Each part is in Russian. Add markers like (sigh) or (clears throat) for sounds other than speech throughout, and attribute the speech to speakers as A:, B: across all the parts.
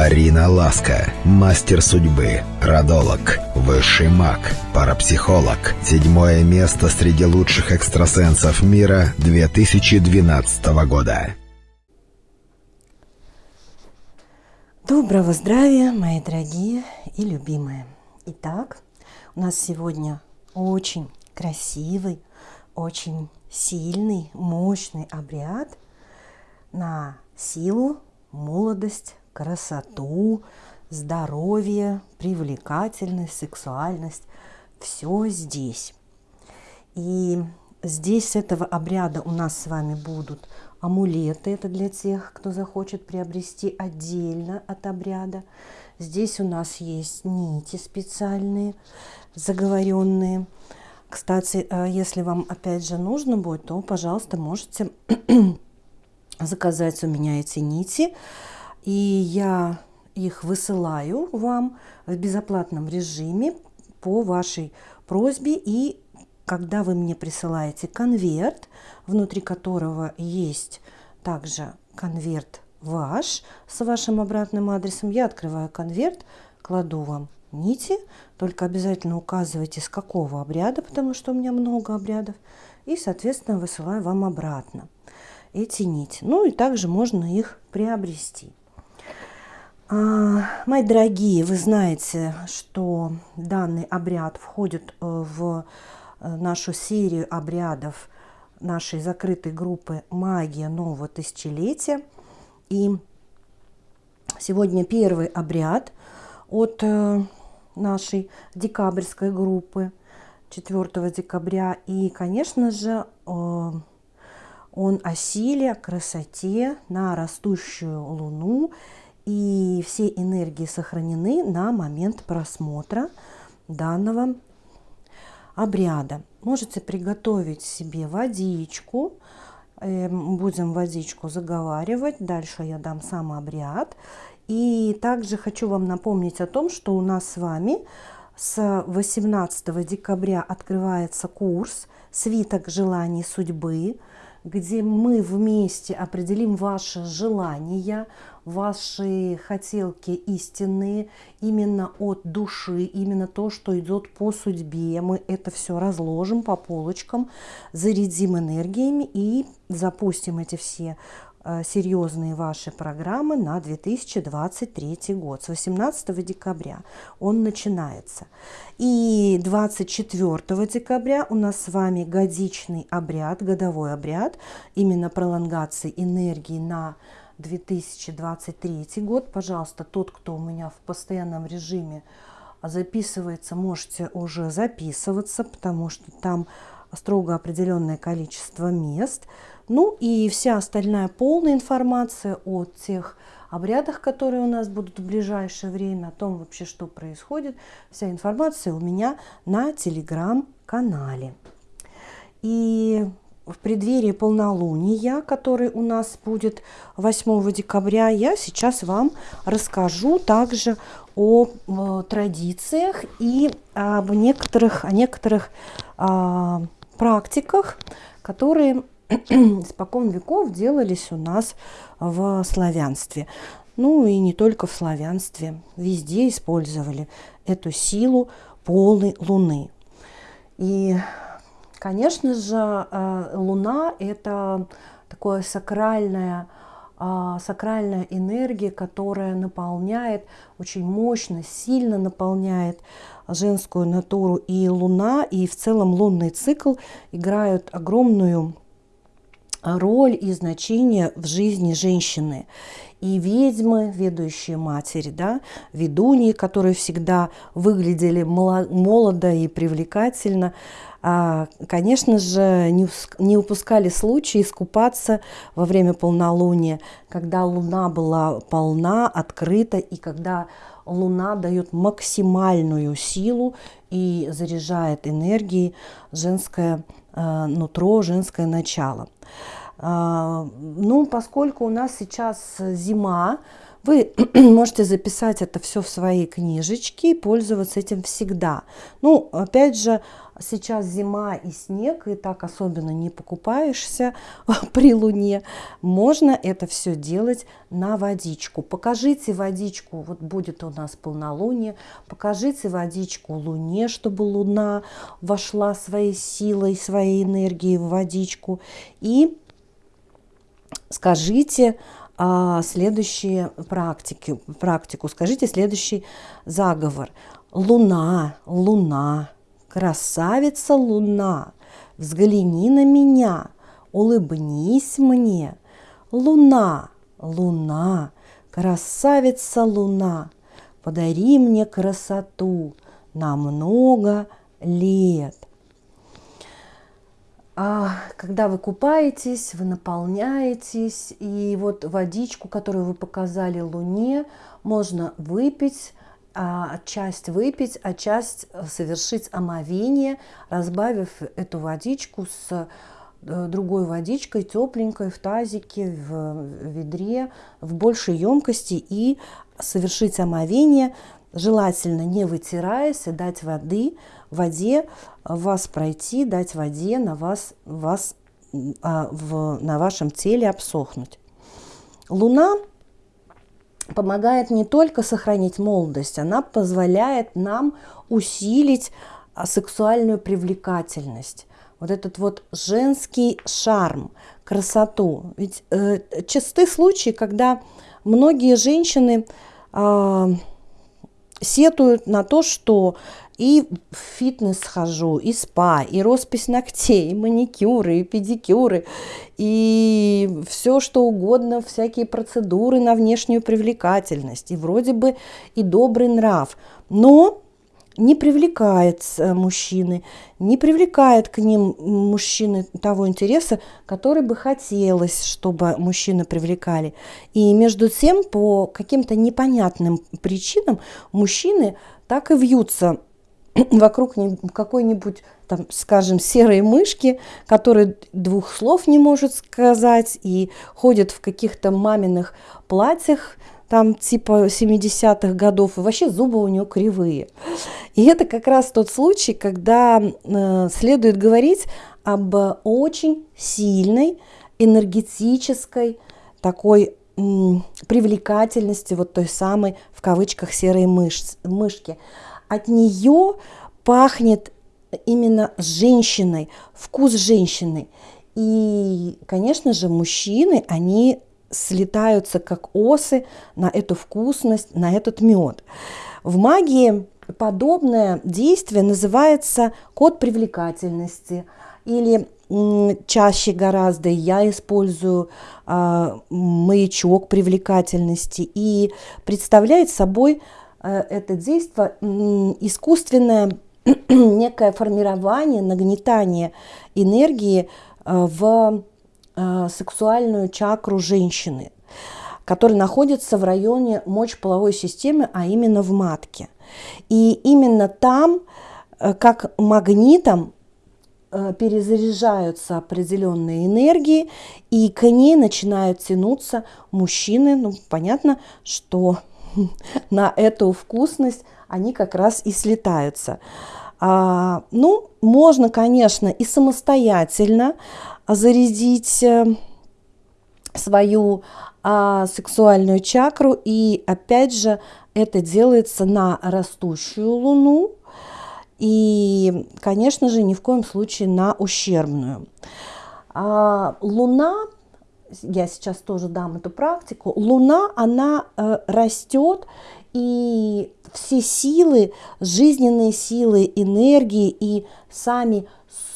A: Арина Ласка, мастер судьбы, родолог, высший маг, парапсихолог. Седьмое место среди лучших экстрасенсов мира 2012 года.
B: Доброго здравия, мои дорогие и любимые. Итак, у нас сегодня очень красивый, очень сильный, мощный обряд на силу, молодость, красоту, здоровье, привлекательность, сексуальность. Все здесь. И здесь с этого обряда у нас с вами будут амулеты. Это для тех, кто захочет приобрести отдельно от обряда. Здесь у нас есть нити специальные, заговоренные. Кстати, э, если вам опять же нужно будет, то, пожалуйста, можете заказать у меня эти нити. И я их высылаю вам в безоплатном режиме по вашей просьбе. И когда вы мне присылаете конверт, внутри которого есть также конверт ваш с вашим обратным адресом, я открываю конверт, кладу вам нити, только обязательно указывайте, с какого обряда, потому что у меня много обрядов, и, соответственно, высылаю вам обратно эти нити. Ну и также можно их приобрести. А, мои дорогие, вы знаете, что данный обряд входит э, в э, нашу серию обрядов нашей закрытой группы «Магия нового тысячелетия». И сегодня первый обряд от э, нашей декабрьской группы 4 декабря. И, конечно же, он о силе, красоте на растущую луну – и все энергии сохранены на момент просмотра данного обряда. Можете приготовить себе водичку. Эм, будем водичку заговаривать. Дальше я дам сам обряд. И также хочу вам напомнить о том, что у нас с вами с 18 декабря открывается курс «Свиток желаний судьбы», где мы вместе определим ваши желания, ваши хотелки истинные, именно от души, именно то, что идет по судьбе. Мы это все разложим по полочкам, зарядим энергиями и запустим эти все серьезные ваши программы на 2023 год. С 18 декабря он начинается. И 24 декабря у нас с вами годичный обряд, годовой обряд, именно пролонгации энергии на 2023 год. Пожалуйста, тот, кто у меня в постоянном режиме записывается, можете уже записываться, потому что там строго определенное количество мест. Ну и вся остальная полная информация о тех обрядах, которые у нас будут в ближайшее время, о том вообще, что происходит. Вся информация у меня на телеграм-канале. И в преддверии полнолуния, который у нас будет 8 декабря, я сейчас вам расскажу также о, о традициях и об некоторых, о некоторых а, практиках, которые (clears throat) испокон веков делались у нас в славянстве. Ну и не только в славянстве, везде использовали эту силу полной луны. И Конечно же, э, Луна – это такое сакральное, сакральная энергия, которая наполняет, очень мощно, сильно наполняет женскую натуру. И Луна, и в целом лунный цикл играют огромную роль и значение в жизни женщины. И ведьмы, ведущие матери, да, ведуньи, которые всегда выглядели молодо и привлекательно, а, конечно же, не упускали случай искупаться во время полнолуния, когда луна была полна, открыта, и когда луна дает максимальную силу и заряжает энергией женское а, нутро, женское начало. А, ну, поскольку у нас сейчас зима, Вы (clears throat) можете записать это все в свои книжечки и пользоваться этим всегда. Ну, опять же, сейчас зима и снег, и так особенно не покупаешься (laughs) при луне. Можно это все делать на водичку. Покажите водичку, вот будет у нас полнолуние, покажите водичку луне, чтобы луна вошла своей силой, своей энергией в водичку. И скажите а, следующие практики, практику, скажите следующий заговор. Луна, луна, красавица луна, взгляни на меня, улыбнись мне. Луна, луна, красавица луна, подари мне красоту на много лет. А, когда вы купаетесь, вы наполняетесь, и вот водичку, которую вы показали Луне, можно выпить, а часть выпить, а часть совершить омовение, разбавив эту водичку с э, другой водичкой, тепленькой, в тазике, в ведре, в большей емкости и совершить омовение, желательно не вытираясь, дать воды, воде вас пройти, дать воде на вас, вас а, в, на вашем теле обсохнуть. Луна помогает не только сохранить молодость, она позволяет нам усилить а, сексуальную привлекательность. Вот этот вот женский шарм, красоту. Ведь э, часты случаи, когда многие женщины э, сетуют на то, что и в фитнес хожу, и спа, и роспись ногтей, и маникюры, и педикюры, и все что угодно, всякие процедуры на внешнюю привлекательность, и вроде бы и добрый нрав. Но не привлекает мужчины, не привлекает к ним мужчины того интереса, который бы хотелось, чтобы мужчины привлекали. И между тем, по каким-то непонятным причинам, мужчины так и вьются (clears throat) вокруг какой-нибудь, там, скажем, серой мышки, которая двух слов не может сказать и ходит в каких-то маминых платьях, там типа 70-х годов, и вообще зубы у нее кривые. И это как раз тот случай, когда э, следует говорить об очень сильной энергетической такой привлекательности вот той самой в кавычках серой мышц, мышки от нее пахнет именно женщиной, вкус женщины. И, конечно же, мужчины, они слетаются как осы на эту вкусность, на этот мед. В магии подобное действие называется код привлекательности или чаще гораздо я использую э, маячок привлекательности и представляет собой Э, это действие искусственное (clears throat) некое формирование, нагнетание энергии э, в сексуальную чакру женщины, которая находится в районе мочеполовой системы, а именно в матке. И именно там, как магнитом, перезаряжаются определенные энергии, и к ней начинают тянуться мужчины. Ну, понятно, что (laughs) на эту вкусность, они как раз и слетаются. А, ну, можно, конечно, и самостоятельно зарядить э, свою а, сексуальную чакру. И опять же, это делается на растущую луну. И, конечно же, ни в коем случае на ущербную. А, луна я сейчас тоже дам эту практику, Луна, она э, растет, и все силы, жизненные силы, энергии и сами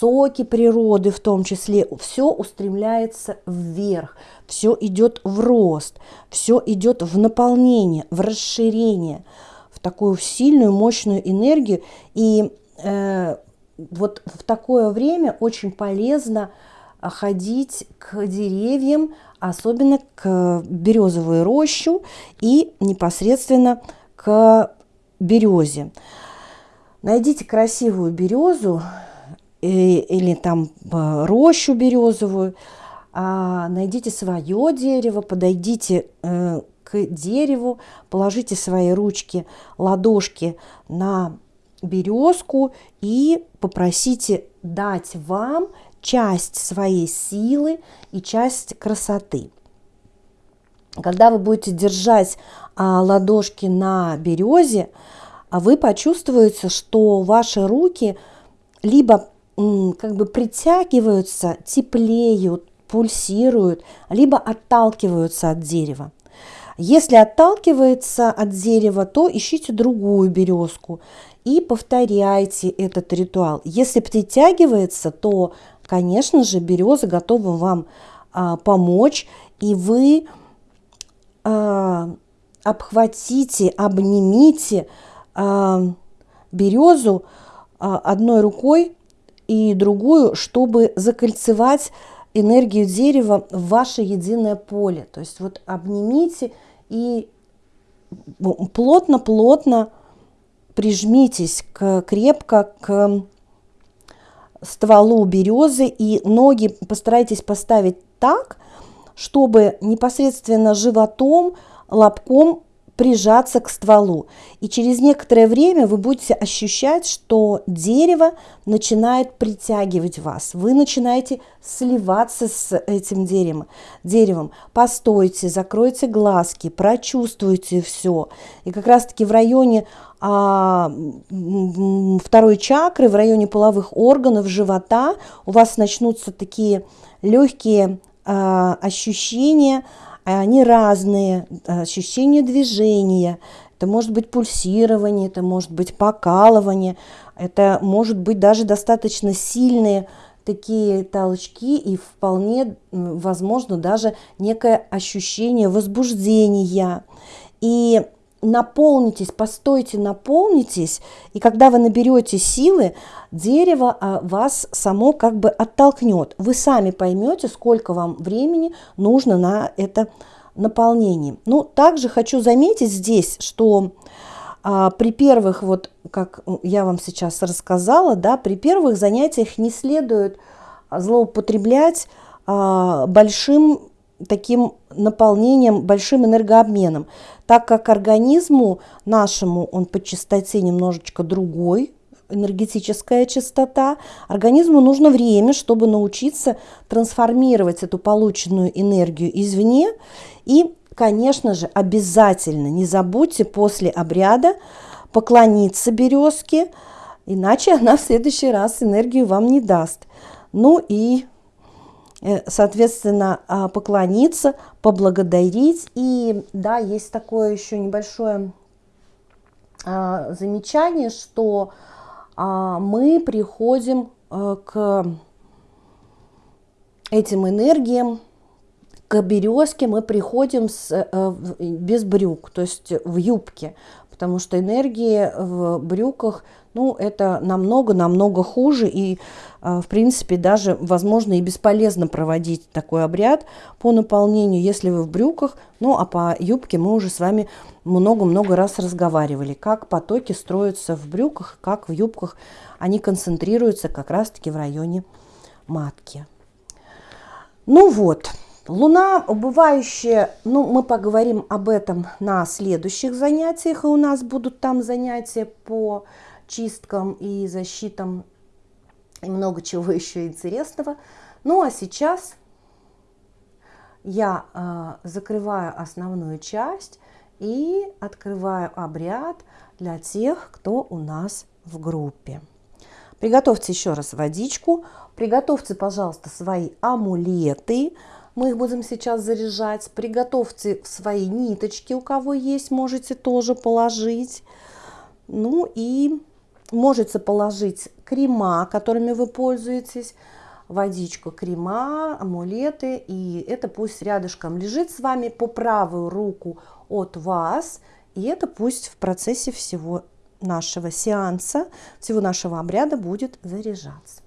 B: соки природы в том числе, все устремляется вверх, все идет в рост, все идет в наполнение, в расширение, в такую сильную, мощную энергию. И э, вот в такое время очень полезно ходить к деревьям, особенно к березовой рощу и непосредственно к березе. Найдите красивую березу э, или там э, рощу березовую, а, найдите свое дерево, подойдите э, к дереву, положите свои ручки, ладошки на березку и попросите дать вам часть своей силы и часть красоты. Когда вы будете держать а, ладошки на березе, а вы почувствуете, что ваши руки либо как бы притягиваются, теплеют, пульсируют, либо отталкиваются от дерева. Если отталкивается от дерева, то ищите другую березку и повторяйте этот ритуал. Если притягивается, то, конечно же, береза готова вам а, помочь, и вы а, обхватите, обнимите а, березу а, одной рукой и другую, чтобы закольцевать энергию дерева в ваше единое поле. То есть вот обнимите и плотно-плотно прижмитесь к, крепко к стволу березы и ноги постарайтесь поставить так, чтобы непосредственно животом, лобком прижаться к стволу. И через некоторое время вы будете ощущать, что дерево начинает притягивать вас. Вы начинаете сливаться с этим деревом. деревом. Постойте, закройте глазки, прочувствуйте все. И как раз-таки в районе а, второй чакры, в районе половых органов, живота у вас начнутся такие легкие а, ощущения, они разные, ощущение движения, это может быть пульсирование, это может быть покалывание, это может быть даже достаточно сильные такие толчки и вполне возможно даже некое ощущение возбуждения. И наполнитесь, постойте, наполнитесь, и когда вы наберете силы, дерево а, вас само как бы оттолкнет. Вы сами поймете, сколько вам времени нужно на это наполнение. Ну, также хочу заметить здесь, что а, при первых, вот как я вам сейчас рассказала, да, при первых занятиях не следует злоупотреблять а, большим таким наполнением, большим энергообменом, так как организму нашему он по частоте немножечко другой, энергетическая частота, организму нужно время, чтобы научиться трансформировать эту полученную энергию извне. И, конечно же, обязательно не забудьте после обряда поклониться березке, иначе она в следующий раз энергию вам не даст. Ну и соответственно, а, поклониться, поблагодарить. И да, есть такое еще небольшое а, замечание, что а, мы приходим э, к этим энергиям, к березке мы приходим с, э, без брюк, то есть в юбке, потому что энергии в брюках ну, это намного-намного хуже, и, а, в принципе, даже, возможно, и бесполезно проводить такой обряд по наполнению, если вы в брюках, ну, а по юбке мы уже с вами много-много раз разговаривали, как потоки строятся в брюках, как в юбках, они концентрируются как раз-таки в районе матки. Ну вот, Луна убывающая, ну, мы поговорим об этом на следующих занятиях, и у нас будут там занятия по чисткам и защитам и много чего (laughs) еще интересного. Ну а сейчас я э, закрываю основную часть и открываю обряд для тех, кто у нас в группе. Приготовьте еще раз водичку, приготовьте, пожалуйста, свои амулеты, мы их будем сейчас заряжать. Приготовьте свои ниточки, у кого есть, можете тоже положить. Ну и Можете положить крема, которыми вы пользуетесь, водичку, крема, амулеты, и это пусть рядышком лежит с вами по правую руку от вас, и это пусть в процессе всего нашего сеанса, всего нашего обряда будет заряжаться.